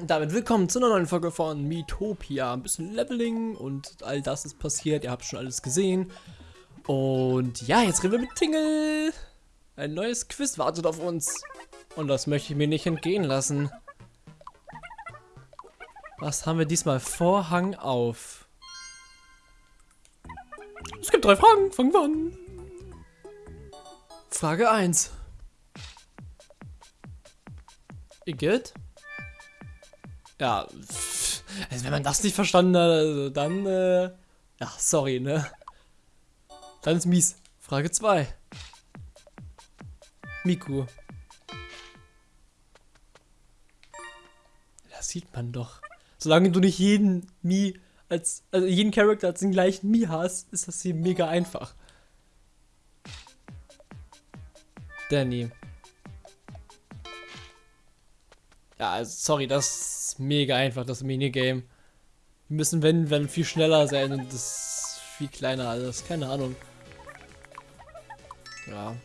Und damit willkommen zu einer neuen Folge von Miitopia. Ein bisschen Leveling und all das ist passiert. Ihr habt schon alles gesehen. Und ja, jetzt reden wir mit Tingle. Ein neues Quiz wartet auf uns. Und das möchte ich mir nicht entgehen lassen. Was haben wir diesmal? Vorhang auf. Es gibt drei Fragen. Fangen wir an. Frage 1. Igitt? Ja, also wenn man das nicht verstanden hat, also dann, äh, ja, sorry, ne? Dann ist mies. Frage 2. Miku. Das sieht man doch. Solange du nicht jeden Mi als, also jeden Charakter als den gleichen Mi hast, ist das hier mega einfach. Danny. Ja, also, sorry, das ist mega einfach, das Minigame. Wir müssen, wenn, wenn viel schneller sein und das ist viel kleiner alles. Keine Ahnung. Ja.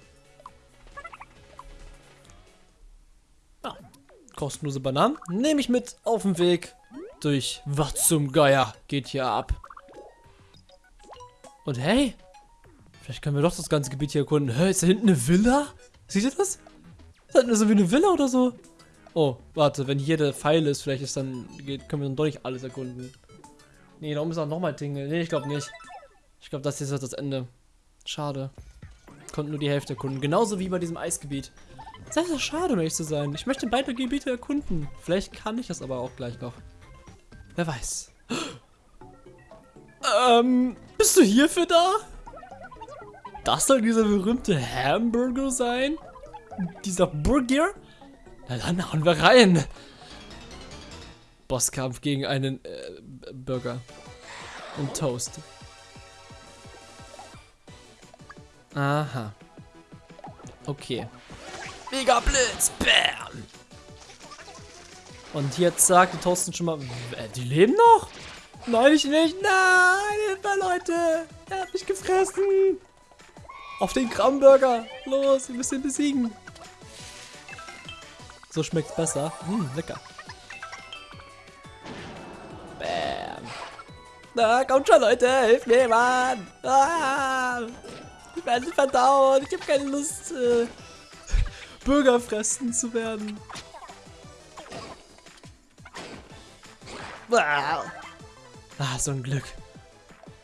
ja. Kostenlose Bananen. Nehme ich mit auf dem Weg durch Was zum Geier geht hier ab. Und hey, vielleicht können wir doch das ganze Gebiet hier erkunden. Hä, ist da hinten eine Villa? Seht ihr das? Ist da hinten so wie eine Villa oder so? Oh, warte, wenn hier der Pfeil ist, vielleicht ist dann, können wir dann doch nicht alles erkunden. Nee, da oben ist auch nochmal Tingle. Nee, ich glaube nicht. Ich glaube, das hier ist das Ende. Schade. Konnten nur die Hälfte erkunden. Genauso wie bei diesem Eisgebiet. Das ist ja schade, um ehrlich zu sein. Ich möchte beide Gebiete erkunden. Vielleicht kann ich das aber auch gleich noch. Wer weiß. Ähm, bist du hierfür da? Das soll dieser berühmte Hamburger sein? Dieser Burger? Na dann hauen wir rein. Bosskampf gegen einen äh, Burger. Und Toast. Aha. Okay. Mega Blitz. Bam. Und jetzt sagt die Toasten schon mal, äh, die leben noch? Nein, ich nicht. Nein, Hilfe, Leute. Er hat mich gefressen. Auf den Kramburger. Los, wir müssen ihn besiegen. So schmeckt's besser. Hm, lecker. Bam. Na, kommt schon, Leute. Hilf mir, Mann. Ah, ich werde verdauen. Ich habe keine Lust, äh, Bürger fressen zu werden. Ah, so ein Glück.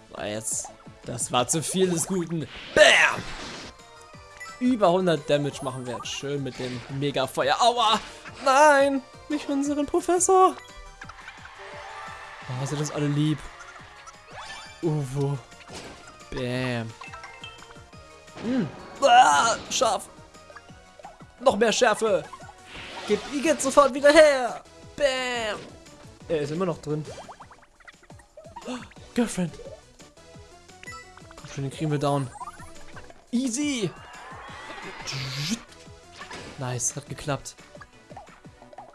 So, jetzt. Das war zu viel des Guten. Bam! Über 100 Damage machen wir jetzt schön mit dem Mega-Feuer. Aua! Nein! Nicht unseren Professor! Oh, sind das alle lieb. Uwo. Bam. Hm. Ah, scharf. Noch mehr Schärfe. Gib Igitt sofort wieder her. Bam. Er ist immer noch drin. Girlfriend. Komm schon, den kriegen wir down. Easy. Nice, hat geklappt.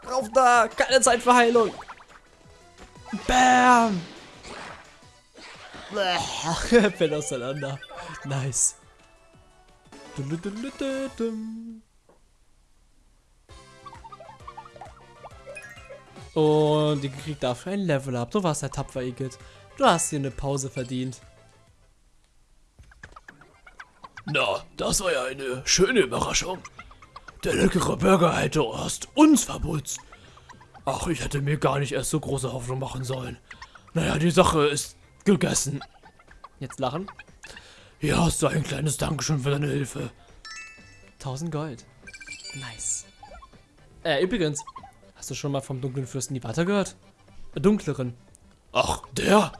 Rauf da! Keine Zeit für Heilung! Bam! Fällt auseinander. Nice. Und die kriegt dafür ein Level up. Du warst der tapfer Igitt. Du hast dir eine Pause verdient. Na, das war ja eine schöne Überraschung. Der leckere Burger hätte erst uns verputzt. Ach, ich hätte mir gar nicht erst so große Hoffnung machen sollen. Naja, die Sache ist gegessen. Jetzt lachen. Hier hast du ein kleines Dankeschön für deine Hilfe. 1000 Gold. Nice. Äh, übrigens, hast du schon mal vom dunklen Fürsten die Water gehört? Dunkleren. Ach, der?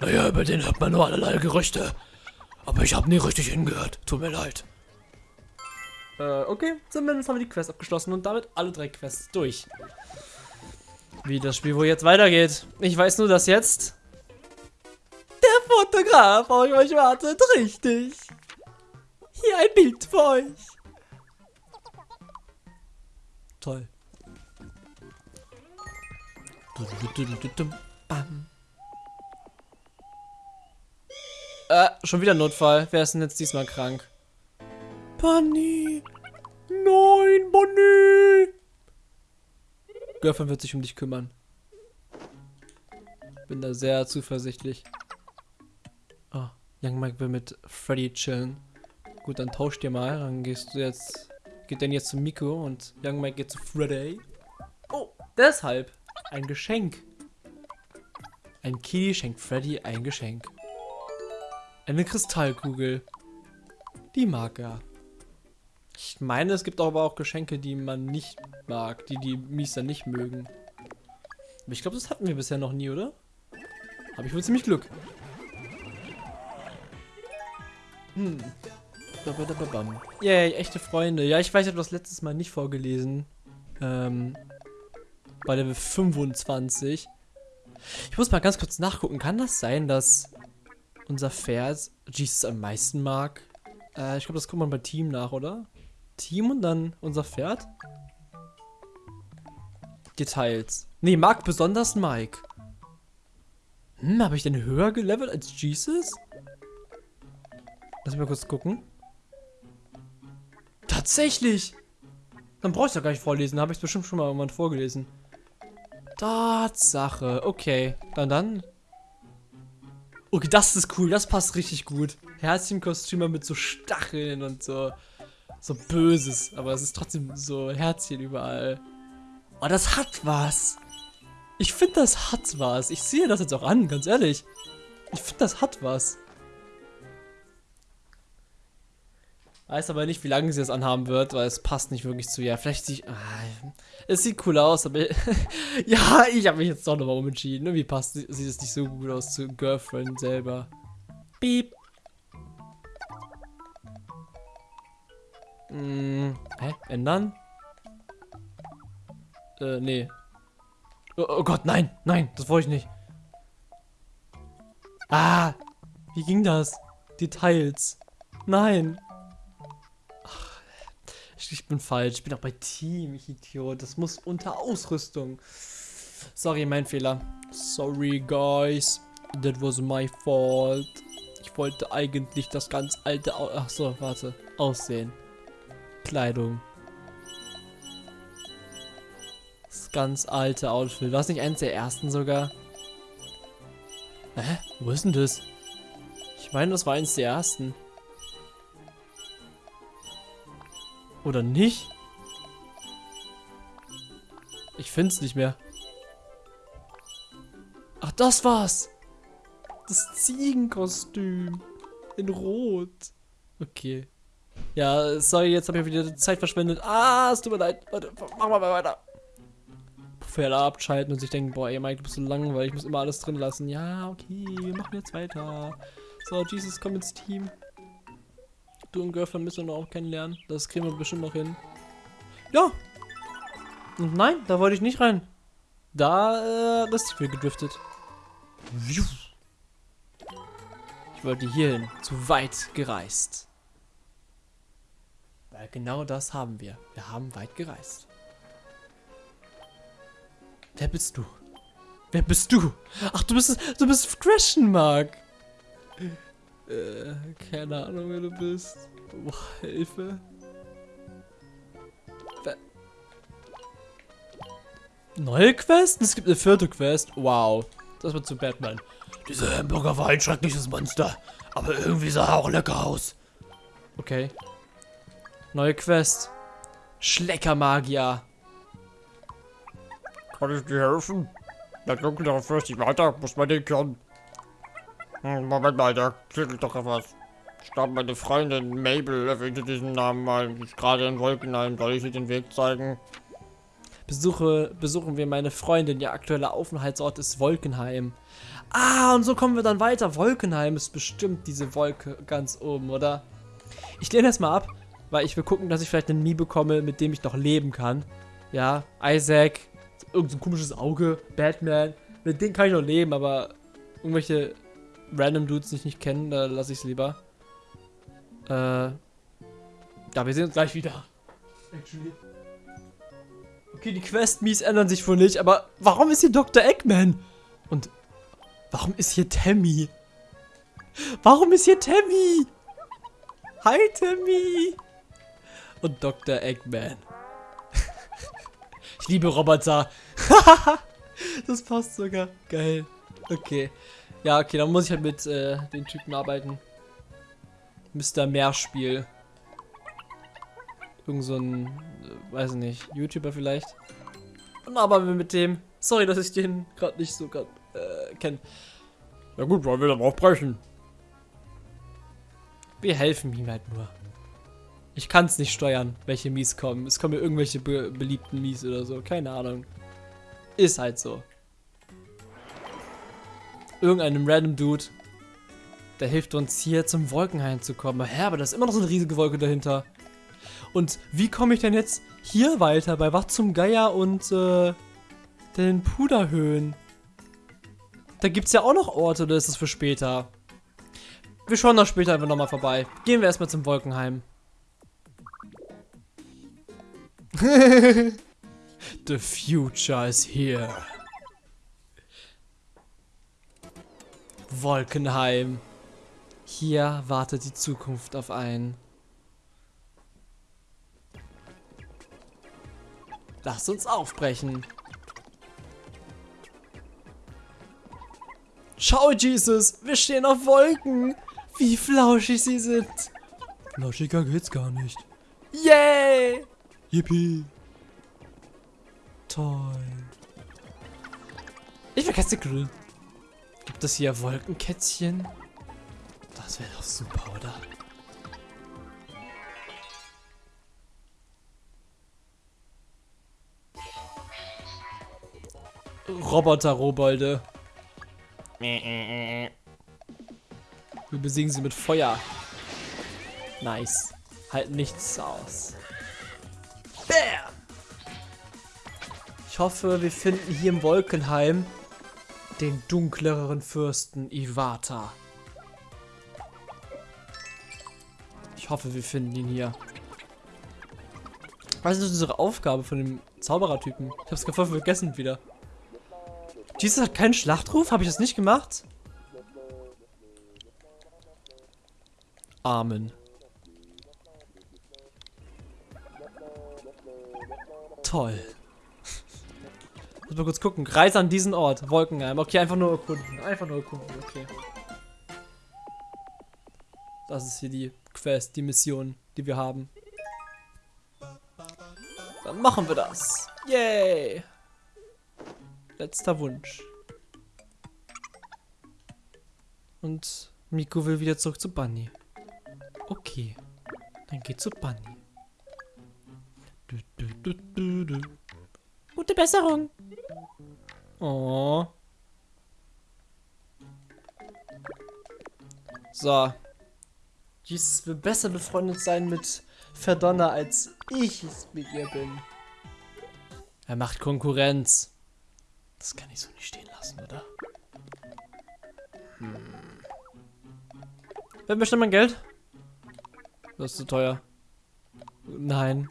Naja, über den hört man nur allerlei Gerüchte. Aber ich habe nie richtig hingehört. Tut mir leid. Äh, okay. Zumindest haben wir die Quest abgeschlossen und damit alle drei Quests durch. Wie das Spiel wohl jetzt weitergeht. Ich weiß nur, dass jetzt der Fotograf auf euch wartet. Richtig. Hier ein Bild für euch. Toll. Bam. Äh, schon wieder Notfall. Wer ist denn jetzt diesmal krank? Bunny! Nein, Bunny! Girlfriend wird sich um dich kümmern. Bin da sehr zuversichtlich. Ah, Young Mike will mit Freddy chillen. Gut, dann tausch dir mal. Dann gehst du jetzt. Geht dann jetzt zu Miko und Young Mike geht zu Freddy. Oh, deshalb. Ein Geschenk. Ein Kitty schenkt Freddy ein Geschenk. Eine Kristallkugel. Die mag er. Ich meine, es gibt aber auch Geschenke, die man nicht mag, die die Miester nicht mögen. Aber ich glaube, das hatten wir bisher noch nie, oder? Habe ich wohl ziemlich Glück. Hm. Yay, echte Freunde. Ja, ich weiß, ich habe das letztes Mal nicht vorgelesen. Ähm, bei Level 25. Ich muss mal ganz kurz nachgucken. Kann das sein, dass unser Pferd Jesus am meisten mag? Äh, ich glaube, das guckt man bei Team nach, oder? Team und dann unser Pferd? Details. Nee, mag besonders Mike. Hm, habe ich denn höher gelevelt als Jesus? Lass mich mal kurz gucken. Tatsächlich! Dann brauche ich doch gar nicht vorlesen. Habe ich bestimmt schon mal irgendwann vorgelesen. Tatsache. Okay. Dann dann. Okay, das ist cool. Das passt richtig gut. Herzchenkostümer mit so Stacheln und so. So Böses. Aber es ist trotzdem so Herzchen überall. Oh, das hat was. Ich finde, das hat was. Ich sehe das jetzt auch an, ganz ehrlich. Ich finde, das hat was. Weiß aber nicht, wie lange sie das anhaben wird, weil es passt nicht wirklich zu ihr. Vielleicht sich. Ah, es sieht cool aus, aber. ja, ich habe mich jetzt doch nochmal umentschieden. Irgendwie passt sieht es nicht so gut aus zu Girlfriend selber. Piep. Hm, hä? Ändern? Äh, nee. Oh, oh Gott, nein, nein, das wollte ich nicht. Ah, wie ging das? Details. Nein. Ich bin falsch. Ich bin auch bei Team, ich Idiot. Das muss unter Ausrüstung. Sorry, mein Fehler. Sorry, guys. That was my fault. Ich wollte eigentlich das ganz alte... Au Ach so, warte. Aussehen. Kleidung. Das ganz alte Outfit. War es nicht eins der ersten sogar? Hä? Wo ist denn das? Ich meine, das war eins der ersten. Oder nicht? Ich finde es nicht mehr. Ach, das war's. Das Ziegenkostüm. In Rot. Okay. Ja, sorry, jetzt habe ich wieder Zeit verschwendet. Ah, es tut mir leid. Warte, machen wir mal weiter. Pferde abschalten und sich denken, boah, ey Mike, du bist so langweilig, ich muss immer alles drin lassen. Ja, okay, wir machen jetzt weiter. So, Jesus, komm ins Team. Du und Girlfriend müssen wir noch auch kennenlernen. Das kriegen wir bestimmt noch hin. Ja. Und nein, da wollte ich nicht rein. Da, äh, ist viel gedriftet. Ich wollte hierhin. Zu weit gereist. Weil genau das haben wir. Wir haben weit gereist. Wer bist du? Wer bist du? Ach, du bist, du bist Question Mark. Äh, keine Ahnung, wer du bist. Boah, Hilfe. Wer Neue Quest? Es gibt eine vierte Quest. Wow. Das wird zu Batman. Dieser Hamburger war ein schreckliches Monster. Aber irgendwie sah er auch lecker aus. Okay. Neue Quest. Schleckermagier. Kann ich dir helfen? Der Dunkle sich weiter, muss man den können. Hm, Moment mal, da klingelt doch etwas. Ich glaube, meine Freundin Mabel erwähnte diesen Namen mal. Sie ist gerade in Wolkenheim. Soll ich ihr den Weg zeigen? Besuche, besuchen wir meine Freundin. Ihr aktueller Aufenthaltsort ist Wolkenheim. Ah, und so kommen wir dann weiter. Wolkenheim ist bestimmt diese Wolke ganz oben, oder? Ich lehne das mal ab, weil ich will gucken, dass ich vielleicht einen Mii bekomme, mit dem ich noch leben kann. Ja, Isaac, irgendein so komisches Auge, Batman. Mit denen kann ich noch leben, aber irgendwelche random Dudes, die ich nicht kenne, da lasse ich es lieber. Äh. Ja, wir sehen uns gleich wieder. Actually. Okay, die Quest-Mies ändern sich wohl nicht, aber warum ist hier Dr. Eggman? Und warum ist hier Tammy? Warum ist hier Tammy? Hi, Tammy! Und Dr. Eggman. Ich liebe Roboter. das passt sogar. Geil. Okay. Ja, okay, dann muss ich halt mit äh, den Typen arbeiten. Mr. Meerspiel. Irgend so ein, äh, weiß nicht, YouTuber vielleicht. Und aber wir mit dem. Sorry, dass ich den gerade nicht so grad, äh, kenne. Ja gut, wollen wir dann aufbrechen? Wir helfen ihm halt nur. Ich kann es nicht steuern, welche Mies kommen. Es kommen mir irgendwelche be beliebten Mies oder so. Keine Ahnung. Ist halt so. Irgendeinem random Dude, der hilft uns hier zum Wolkenhain zu kommen. Hä, aber da ist immer noch so eine riesige Wolke dahinter. Und wie komme ich denn jetzt hier weiter? Bei was zum Geier und äh, den Puderhöhen? Da gibt es ja auch noch Orte, oder ist das für später? Wir schauen da später einfach nochmal vorbei. Gehen wir erstmal zum Wolkenheim. The future is here. Wolkenheim. Hier wartet die Zukunft auf einen. Lasst uns aufbrechen. Schau, Jesus, wir stehen auf Wolken. Wie flauschig sie sind. Flauschiger geht's gar nicht. Yay! Yippie. Toll. Ich will Kätzegrill. Gibt es hier Wolkenkätzchen? Das wäre doch super, oder? Roboter-Robolde. Wir besiegen sie mit Feuer. Nice. Halten nichts aus. Bam! Ich hoffe, wir finden hier im Wolkenheim den dunkleren Fürsten Iwata. Ich hoffe, wir finden ihn hier. Was ist unsere Aufgabe von dem Zauberertypen? Ich hab's voll vergessen wieder. Jesus hat keinen Schlachtruf? Habe ich das nicht gemacht? Amen. Toll. Muss mal kurz gucken. Reise an diesen Ort. Wolkenheim. Okay, einfach nur erkunden. Einfach nur erkunden. Okay. Das ist hier die Quest, die Mission, die wir haben. Dann machen wir das. Yay. Letzter Wunsch. Und Miko will wieder zurück zu Bunny. Okay. Dann geht zu Bunny. Du, du, du. Gute Besserung. Oh. So. Jesus will besser befreundet sein mit Verdonner, als ich es mit ihr bin. Er macht Konkurrenz. Das kann ich so nicht stehen lassen, oder? Hm. Wer möchte mein Geld? Das ist zu teuer. Nein.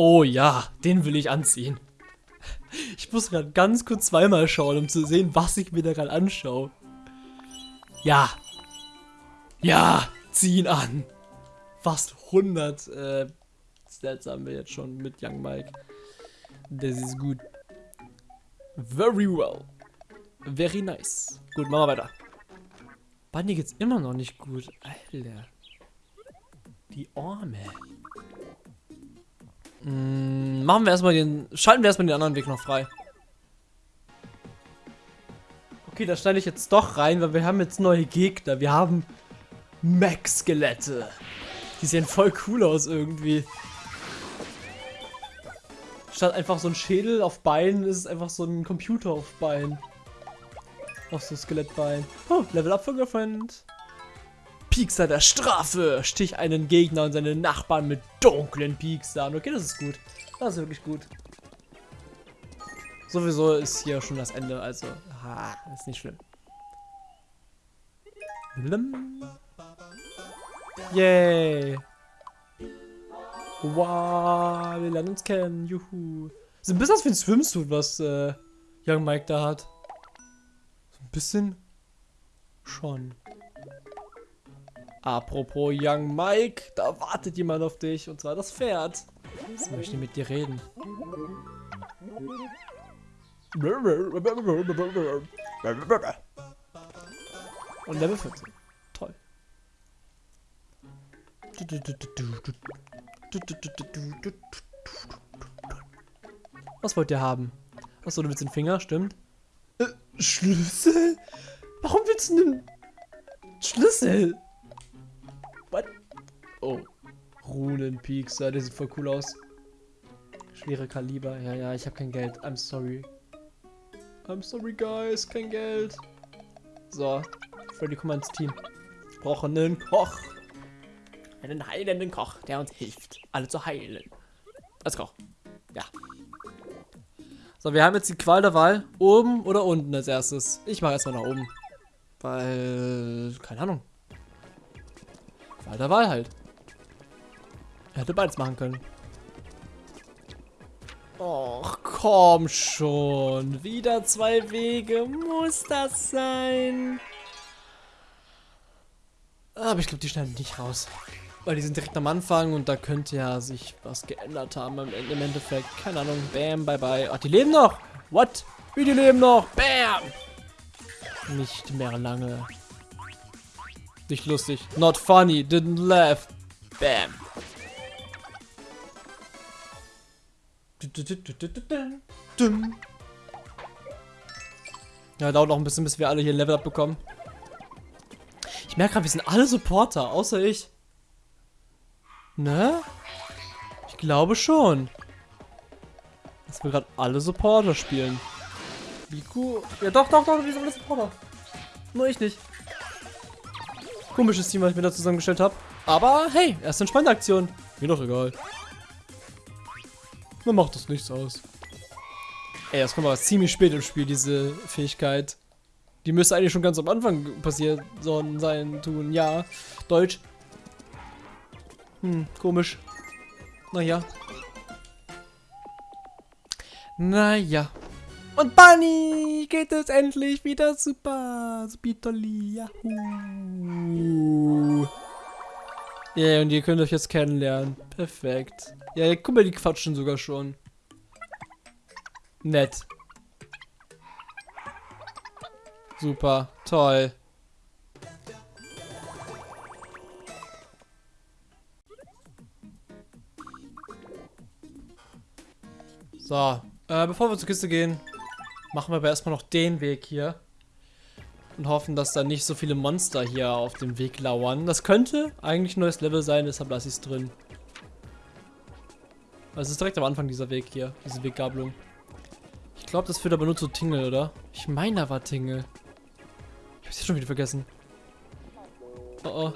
Oh ja, den will ich anziehen. Ich muss gerade ganz kurz zweimal schauen, um zu sehen, was ich mir da gerade anschaue. Ja. Ja, zieh ihn an. Fast 100 äh, Stats haben wir jetzt schon mit Young Mike. Das ist gut. Very well. Very nice. Gut, machen wir weiter. Bunny geht's immer noch nicht gut. Alter. Die Arme. Mm, machen wir erstmal den. Schalten wir erstmal den anderen Weg noch frei. Okay, da schneide ich jetzt doch rein, weil wir haben jetzt neue Gegner. Wir haben Max-Skelette. Die sehen voll cool aus irgendwie. Statt einfach so ein Schädel auf Beinen ist es einfach so ein Computer auf Beinen. Auf so Skelettbein. Oh, Level Up für Girlfriend. Piekser der Strafe. Stich einen Gegner und seine Nachbarn mit dunklen Pieksern. Okay, das ist gut. Das ist wirklich gut. Sowieso ist hier schon das Ende, also ha, ist nicht schlimm. Blim. Yay. Wow, wir lernen uns kennen. Juhu. So ein bisschen was wie ein Swimsuit, was äh, Young Mike da hat. So ein bisschen schon. Apropos Young Mike, da wartet jemand auf dich und zwar das Pferd. Jetzt möchte mit dir reden. Und Level 14. Toll. Was wollt ihr haben? Achso, du willst den Finger, stimmt. Äh, Schlüssel? Warum willst du einen Schlüssel? Oh. Runenpiekser, der sieht voll cool aus. Schwere Kaliber. Ja, ja, ich habe kein Geld. I'm sorry. I'm sorry, guys. Kein Geld. So. Freddy, komm mal ins Team. Ich brauche einen Koch. Einen heilenden Koch, der uns hilft, alle zu heilen. Als Koch. Ja. So, wir haben jetzt die Qual der Wahl. Oben oder unten als erstes. Ich mache erstmal nach oben. Weil, keine Ahnung. Qual der Wahl halt. Er hätte beides machen können. Och, komm schon. Wieder zwei Wege. Muss das sein? Aber ich glaube, die schneiden nicht raus. Weil die sind direkt am Anfang und da könnte ja sich was geändert haben im, im Endeffekt. Keine Ahnung. Bam, bye bye. Ach, die leben noch. What? Wie die leben noch? Bam! Nicht mehr lange. Nicht lustig. Not funny. Didn't laugh. Bam. Ja, dauert noch ein bisschen, bis wir alle hier Level up bekommen. Ich merke gerade, wir sind alle Supporter, außer ich. Ne? Ich glaube schon. Dass wir gerade alle Supporter spielen. Wie cool. Ja, doch, doch, doch, wir sind alle Supporter. Nur ich nicht. Komisches Team, was ich mir da zusammengestellt habe. Aber hey, erste entspannte Aktion. Mir doch egal. Mir macht das nichts aus. Ey, das kommt aber ziemlich spät im Spiel, diese Fähigkeit. Die müsste eigentlich schon ganz am Anfang passiert sein, tun. Ja, Deutsch. Hm, komisch. Naja. Naja. Und Bunny geht es endlich wieder super. Spitoli, Yahoo. Ja, yeah, und ihr könnt euch jetzt kennenlernen. Perfekt. Ja, guck mal, die quatschen sogar schon. Nett. Super, toll. So, äh, bevor wir zur Kiste gehen, machen wir aber erstmal noch den Weg hier. Und hoffen, dass da nicht so viele Monster hier auf dem Weg lauern. Das könnte eigentlich ein neues Level sein, deshalb lasse ich es drin. Also es ist direkt am Anfang dieser Weg hier, diese Weggabelung. Ich glaube, das führt aber nur zu Tingle, oder? Ich meine, da war Tingle. Ich hab's schon wieder vergessen. Oh oh.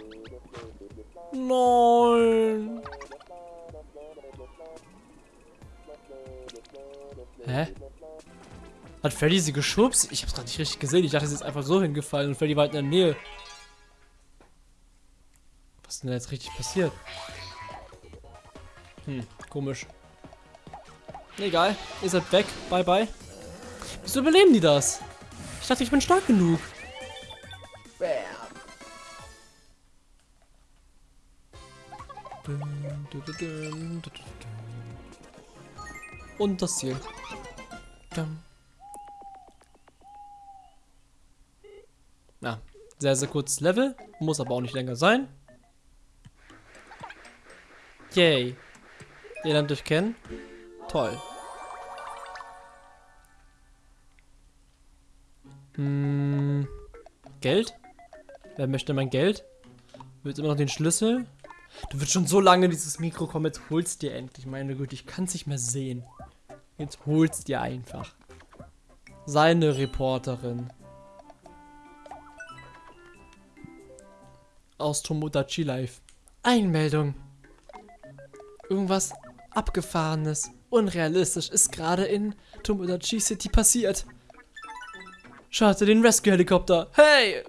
Nein. Hat Freddy sie geschubst? Ich hab's gerade nicht richtig gesehen. Ich dachte, sie ist einfach so hingefallen und Freddy war halt in der Nähe. Was ist denn da jetzt richtig passiert? Hm, komisch. Egal, ihr seid weg. Bye, bye. Wieso überleben die das? Ich dachte, ich bin stark genug. Und das Ziel. Ja, sehr, sehr kurzes Level. Muss aber auch nicht länger sein. Yay. Ihr lernt euch kennen. Toll. Hm, Geld? Wer möchte mein Geld? Wird immer noch den Schlüssel? Du wirst schon so lange dieses Mikro kommen, jetzt holst dir endlich. Meine Güte, ich kann es nicht mehr sehen. Jetzt holst dir einfach. Seine Reporterin. Aus Tomodachi Live. Einmeldung. Irgendwas Abgefahrenes, unrealistisch ist gerade in Tomodachi City passiert. Schade, den Rescue-Helikopter. Hey!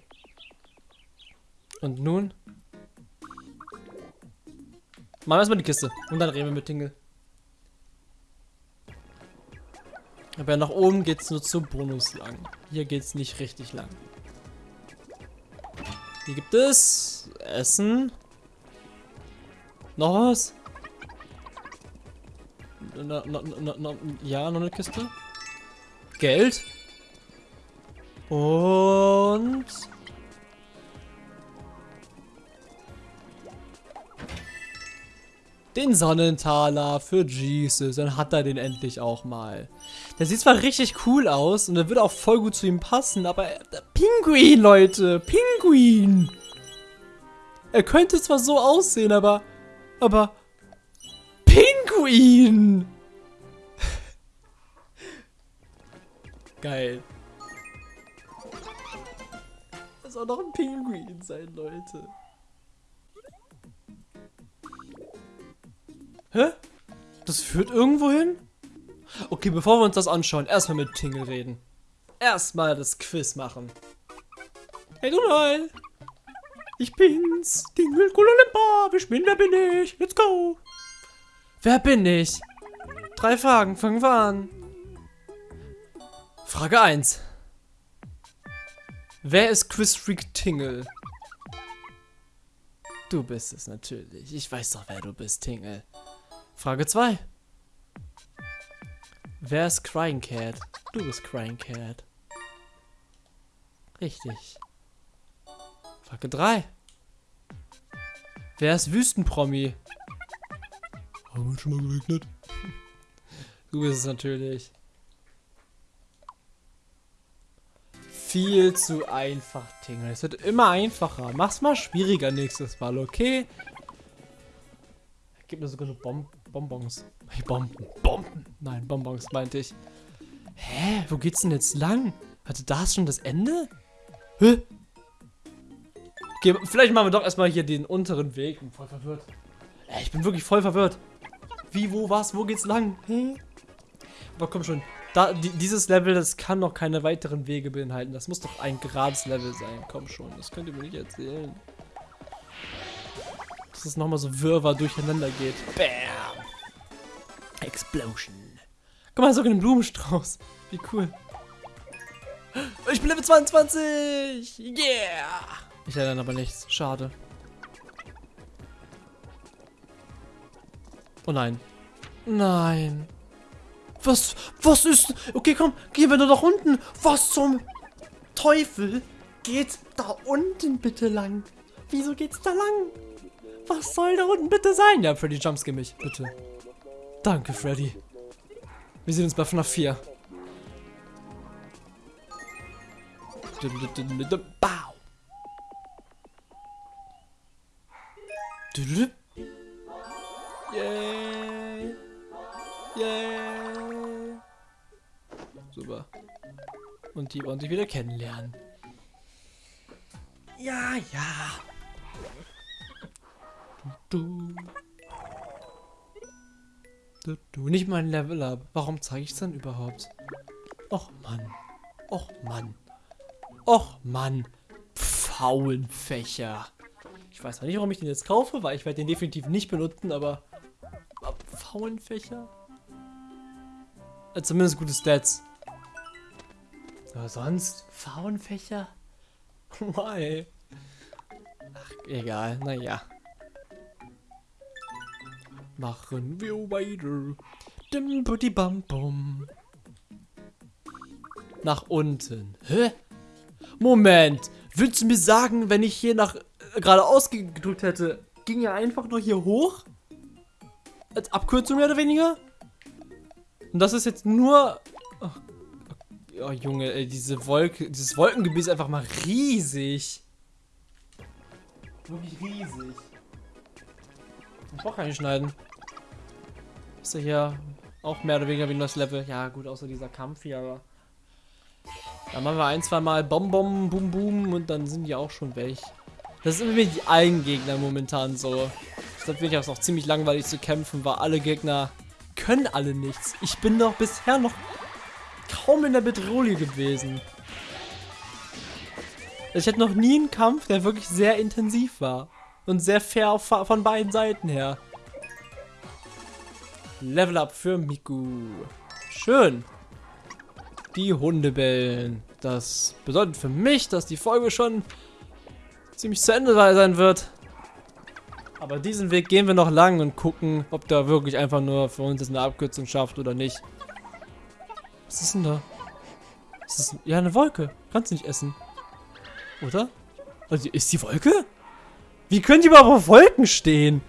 Und nun? Machen wir erstmal die Kiste. Und dann reden wir mit Tingle. Aber nach oben geht es nur zum Bonus lang. Hier geht es nicht richtig lang. Hier gibt es Essen. Noch was? na, na, na, ja, noch eine Kiste. Geld. Und... Den Sonnentaler für Jesus. Dann hat er den endlich auch mal. Der sieht zwar richtig cool aus und der würde auch voll gut zu ihm passen, aber... äh, Pinguin, Leute! Pinguin! Er könnte zwar so aussehen, aber... Aber... Pinguin! Geil. Das soll doch ein Pinguin sein, Leute. Hä? Das führt irgendwo hin? Okay, bevor wir uns das anschauen, erstmal mit Tingle reden. Erstmal das Quiz machen. Hey Donald! Ich bin's! Tingle Kulalimba! Ich bin, wer bin ich? Let's go! Wer bin ich? Drei Fragen, fangen wir an. Frage 1. Wer ist Quizfreak Tingle? Du bist es natürlich. Ich weiß doch, wer du bist, Tingle. Frage 2. Wer ist Crying Cat? Du bist Crying Cat. Richtig. Frage 3. Wer ist Wüstenpromi? Haben wir schon mal geregnet? Du bist es natürlich. Viel zu einfach, Tingle. Es wird immer einfacher. Mach's mal schwieriger nächstes Mal, okay? Gib mir sogar so Bom Bonbons. Bomben. Bomben. Nein, Bonbons meinte ich. Hä? Wo geht's denn jetzt lang? Hatte da schon das Ende? Hä? Okay, vielleicht machen wir doch erstmal hier den unteren Weg. Ich bin voll verwirrt. Ich bin wirklich voll verwirrt. Wie, wo, was, wo geht's lang? Hä? Aber komm schon. Da, die, dieses Level, das kann noch keine weiteren Wege beinhalten. Das muss doch ein gerades Level sein. Komm schon, das könnt ihr mir nicht erzählen. Dass es nochmal so wirrwarr durcheinander geht. Bam! Explosion. Guck mal, sogar einen Blumenstrauß. Wie cool. Ich bin Level 22! Yeah! Ich lerne aber nichts. Schade. Oh nein. Nein. Was? Was ist? Okay, komm, gehen wir nur nach unten. Was zum Teufel geht da unten bitte lang? Wieso geht's da lang? Was soll da unten bitte sein? Ja, Freddy, jumpscare mich, bitte. Danke, Freddy. Wir sehen uns bei FNAF 4. Bau. Yay. Yay. Super. Und die wollen sich wieder kennenlernen. Ja, ja. Du. Du. Nicht mein Level up. Warum zeige ich es dann überhaupt? Och Mann. Och Mann. Och Mann. Pfauenfächer. Ich weiß noch nicht, warum ich den jetzt kaufe, weil ich werde den definitiv nicht benutzen, aber... aber Pfauenfächer? Äh, zumindest gute Stats. Aber sonst? Pfauenfächer? Why? Ach, egal. Naja. Machen wir weiter. Dim butti bam bum. Nach unten. Hä? Moment. Willst du mir sagen, wenn ich hier nach äh, geradeaus ge- gedrückt hätte, ging er einfach nur hier hoch? Als Abkürzung mehr oder weniger? Und das ist jetzt nur... Oh, oh Junge, ey, diese Wolke, dieses Wolkengebiet ist einfach mal riesig. Wirklich riesig. Ich brauch keinen schneiden. Ist ja hier auch mehr oder weniger wie nur das Level. Ja, gut, außer dieser Kampf hier, aber. Dann machen wir ein, zwei Mal Bom Bom, Boom Boom und dann sind die auch schon weg. Das sind irgendwie die einen Gegner momentan so. Ich glaube, wirklich auch noch ziemlich langweilig zu kämpfen, weil alle Gegner können alle nichts. Ich bin doch bisher noch kaum in der Bedrohung gewesen. Ich hatte noch nie einen Kampf, der wirklich sehr intensiv war. Und sehr fair von beiden Seiten her. Level up für Miku. Schön. Die Hunde bellen. Das bedeutet für mich, dass die Folge schon ziemlich zu Ende sein wird. Aber diesen Weg gehen wir noch lang und gucken, ob der wirklich einfach nur für uns eine Abkürzung schafft oder nicht. Was ist denn da? Das ist ja eine Wolke. Kannst du nicht essen. Oder? Also, ist die Wolke? Wie können die überhaupt auf Wolken stehen?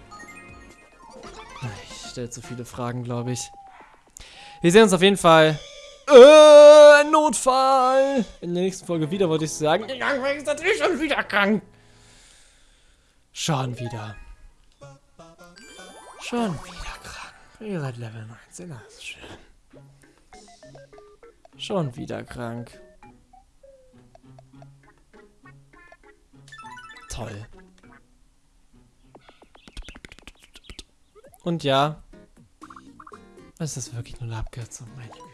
Ich stelle zu viele Fragen, glaube ich. Wir sehen uns auf jeden Fall. Äh, Notfall! In der nächsten Folge wieder, wollte ich sagen. Die Gangweg ist natürlich schon wieder krank. Schon wieder. Schon wieder krank. Ihr seid Level 19, das ist schön. Schon wieder krank. Toll. Und ja, es ist wirklich nur eine Abkürzung, meine Güte.